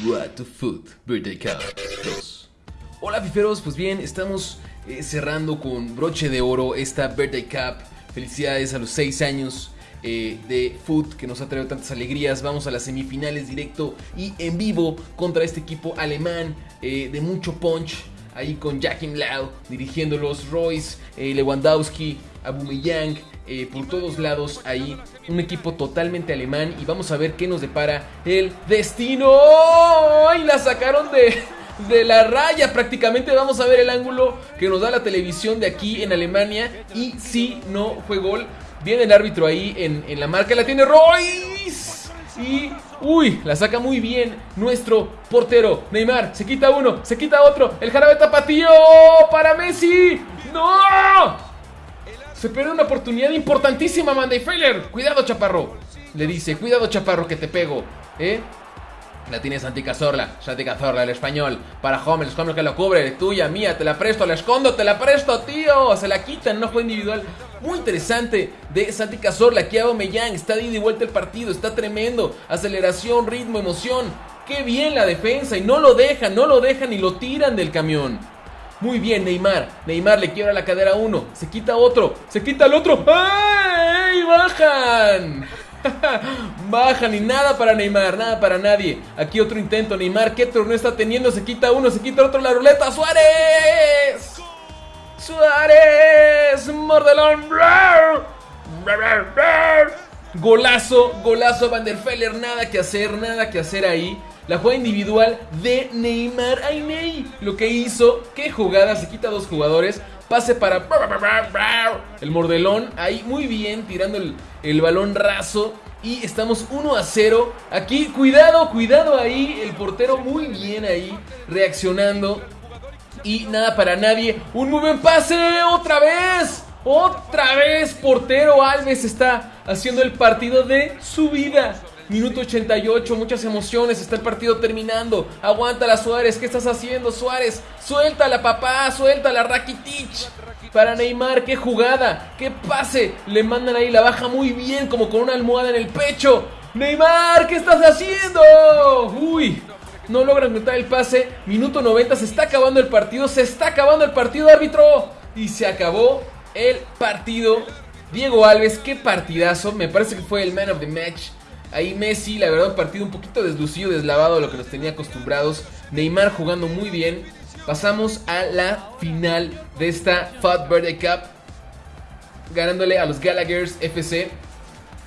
What to Food Birthday Cup 2. Hola fiferos, pues bien, estamos eh, cerrando con broche de oro esta Birthday Cup. Felicidades a los 6 años eh, de Food que nos ha traído tantas alegrías. Vamos a las semifinales directo y en vivo contra este equipo alemán eh, de mucho punch. Ahí con Jackim Lau dirigiéndolos, Royce, Lewandowski, Abumeyang, eh, por todos lados ahí. Un equipo totalmente alemán y vamos a ver qué nos depara el destino. ¡Y la sacaron de, de la raya prácticamente! Vamos a ver el ángulo que nos da la televisión de aquí en Alemania. Y si no fue gol, viene el árbitro ahí en, en la marca. La tiene Royce. Y, uy, la saca muy bien nuestro portero. Neymar, se quita uno, se quita otro. El jarabe tapatío para Messi. ¡No! Se pierde una oportunidad importantísima, Manday Failer. Cuidado, chaparro. Le dice, cuidado, chaparro, que te pego. ¿Eh? La tiene Santi Cazorla, Santi Cazorla, el español, para Homer, Homer que lo cubre, tuya, mía, te la presto, la escondo, te la presto, tío, se la quitan, no juego individual, muy interesante de Santi Cazorla, que Mellán, está de ida y vuelta el partido, está tremendo, aceleración, ritmo, emoción, qué bien la defensa, y no lo dejan, no lo dejan y lo tiran del camión. Muy bien, Neymar. Neymar le quiebra la cadera a uno. Se quita otro. Se quita el otro. ¡Ay! ¡Bajan! Bajan y nada para Neymar, nada para nadie. Aquí otro intento. Neymar, ¿qué torneo está teniendo? Se quita uno, se quita otro la ruleta. ¡Suárez! ¡Suárez! ¡Mordelón! Golazo, golazo Van der. Nada que hacer, nada que hacer ahí. La jugada individual de Neymar. ¡Ay, Lo que hizo, qué jugada, se quita dos jugadores. Pase para el mordelón. Ahí muy bien, tirando el, balón raso. Y estamos 1 a 0. Aquí, cuidado, cuidado ahí. El portero muy bien ahí, reaccionando. Y nada para nadie. Un muy buen pase, otra vez. Otra vez, portero Alves está haciendo el partido de su vida. Minuto 88, muchas emociones, está el partido terminando. Aguanta Suárez, ¿qué estás haciendo Suárez? Suéltala papá, suéltala Rakitic. Para Neymar, qué jugada, qué pase. Le mandan ahí la baja muy bien, como con una almohada en el pecho. Neymar, ¿qué estás haciendo? Uy, no logran meter el pase. Minuto 90, se está acabando el partido, se está acabando el partido, árbitro. Y se acabó el partido. Diego Alves, qué partidazo. Me parece que fue el man of the match. Ahí Messi, la verdad, un partido un poquito deslucido, deslavado a lo que nos tenía acostumbrados. Neymar jugando muy bien. Pasamos a la final de esta Fat Birthday Cup. Ganándole a los Gallaghers FC.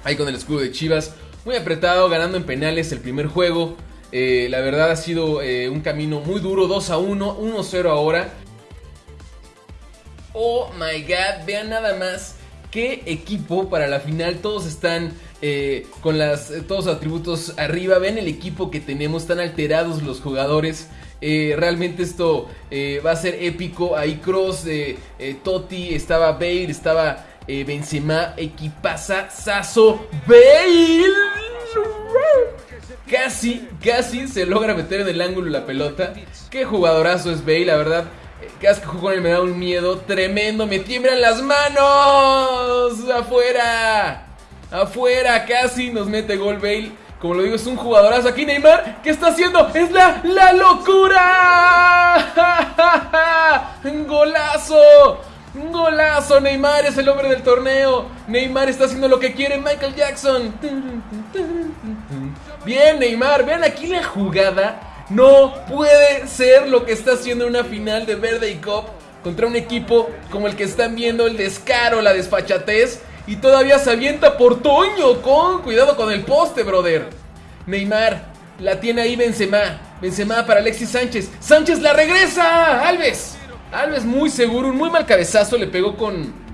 Ahí con el escudo de Chivas. Muy apretado, ganando en penales el primer juego. Eh, la verdad ha sido eh, un camino muy duro. 2 a 1, 1 0 ahora. Oh my god, vean nada más qué equipo para la final. Todos están eh, con las, eh, todos los atributos arriba. Ven el equipo que tenemos, están alterados los jugadores. Eh, realmente esto va a ser épico. Ahí Cross, Totti, estaba Bale, estaba Benzema, Equipaza, Sasso, Bale. Casi, casi se logra meter en el ángulo la pelota. Qué jugadorazo es Bale, la verdad. Cada que juego con él me da un miedo tremendo. Me tiemblan las manos. Afuera. Afuera. Casi nos mete gol Bale. Como lo digo, es un jugadorazo. Aquí Neymar. ¿Qué está haciendo? Es la, la locura. Golazo. Golazo. Neymar es el hombre del torneo. Neymar está haciendo lo que quiere Michael Jackson. Bien, Neymar. Vean aquí la jugada no puede ser lo que está haciendo una final de Verde y Cup contra un equipo como el que están viendo el descaro, la desfachatez y todavía se avienta por Toño con cuidado con el poste, brother. Neymar la tiene ahí Benzema, Benzema para Alexis Sánchez. Sánchez la regresa, Alves. Alves muy seguro, un muy mal cabezazo le pegó con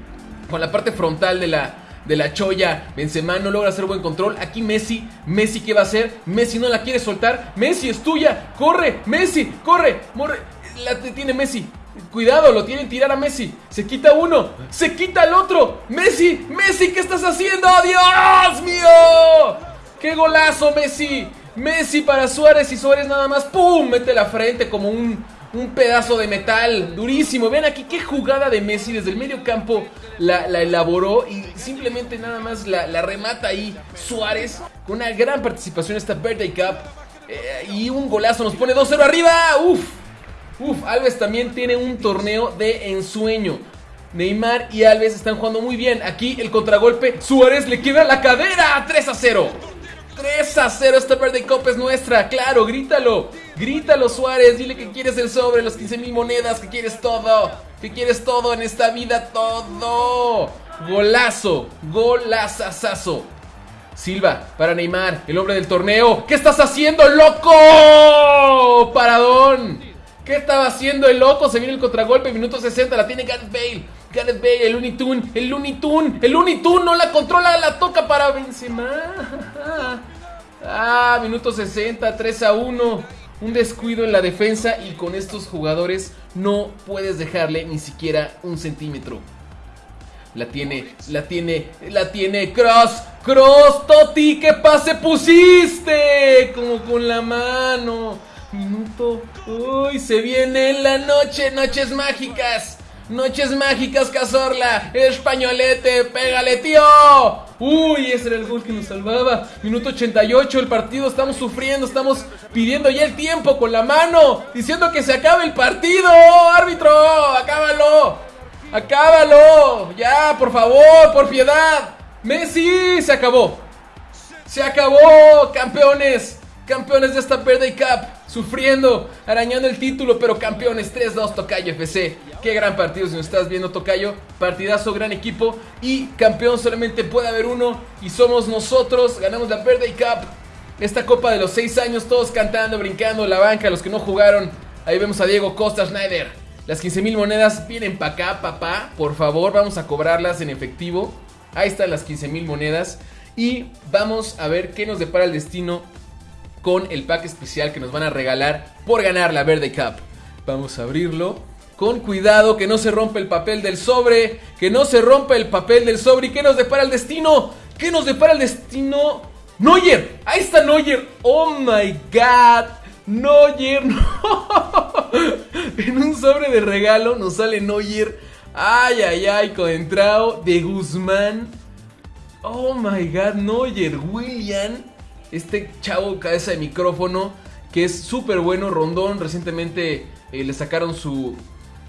con la parte frontal de la de la choya. Benzema no logra hacer buen control. Aquí Messi. Messi, ¿qué va a hacer? Messi no la quiere soltar. Messi es tuya. Corre, Messi, corre. Morre. La tiene Messi. Cuidado, lo tienen tirar a Messi. Se quita uno, se quita el otro. Messi, Messi, ¿qué estás haciendo? ¡Dios mío! ¡Qué golazo, Messi! Messi para Suárez y Suárez nada más. ¡Pum! Mete la frente como un un pedazo de metal durísimo. Vean aquí qué jugada de Messi desde el medio campo la, elaboró y simplemente nada más la, remata ahí Suárez con una gran participación esta Birthday Cup. Eh, y un golazo nos pone 2-0 arriba. Uf. Uf, Alves también tiene un torneo de ensueño. Neymar y Alves están jugando muy bien. Aquí el contragolpe. Suárez le queda la cadera. 3 a 0. 3 a 0. Esta Birthday Cup es nuestra. Claro, grítalo. Grítalo, Suárez. Dile que quieres el sobre, los 15 mil monedas. Que quieres todo. Que quieres todo en esta vida. Todo. Golazo. Golazazazo. Silva para Neymar, el hombre del torneo. ¿Qué estás haciendo, loco? Paradón. ¿Qué estaba haciendo el loco? Se viene el contragolpe, minuto 60, la tiene Gareth Bale. Gareth Bale, el Looney Tune, el Looney Tune, el Looney Tune no la controla, la toca para Benzema. Ah, minuto 60, 3 a 1. Un descuido en la defensa y con estos jugadores no puedes dejarle ni siquiera un centímetro. La tiene, la tiene, la tiene Cross, Cross, Toti, ¿qué pase pusiste? Como con la mano. Minuto. Uy, se viene la noche, noches mágicas. Noches mágicas, Cazorla. Españolete, pégale, tío. Uy, ese era el gol que nos salvaba. Minuto 88, el partido. Estamos sufriendo, estamos pidiendo ya el tiempo con la mano. Diciendo que se acabe el partido. Árbitro, acábalo. Acábalo. Ya, por favor, por piedad. Messi, se acabó. Se acabó, campeones. Campeones de esta Birthday Cup. Sufriendo, arañando el título, pero campeones 3-2 Tocayo FC. Qué gran partido si nos estás viendo Tocayo. Partidazo, gran equipo. Y campeón solamente puede haber uno. Y somos nosotros. Ganamos la Birthday Cup. Esta copa de los 6 años, todos cantando, brincando, la banca, los que no jugaron. Ahí vemos a Diego Costa Schneider. Las 15 mil monedas vienen para acá, papá. Por favor, vamos a cobrarlas en efectivo. Ahí están las 15 mil monedas. Y vamos a ver qué nos depara el destino con el pack especial que nos van a regalar por ganar la Verde Cup. Vamos a abrirlo. Con cuidado, que no se rompe el papel del sobre. Que no se rompa el papel del sobre. ¿Y qué nos depara el destino? ¿Qué nos depara el destino? Neuer. Ahí está Neuer. Oh my god. Neuer. No. en un sobre de regalo nos sale Neuer. Ay, ay, ay. Con entrado de Guzmán. Oh my god. Neuer. William este chavo cabeza de micrófono que es súper bueno, Rondón, recientemente eh, le sacaron su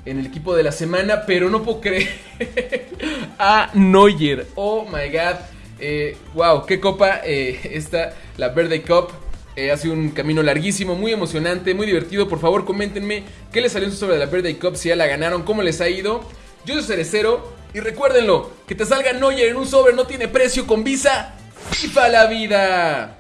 en el equipo de la semana, pero no puedo creer a Neuer. Oh my god. Eh, wow, qué copa eh, esta, la Verde Cup. ha sido un camino larguísimo, muy emocionante, muy divertido. Por favor, coméntenme qué les salió sobre la Verde Cup, si ya la ganaron, cómo les ha ido. Yo soy Cerecero y recuérdenlo, que te salga Neuer en un sobre no tiene precio con Visa. ¡FIFA la vida!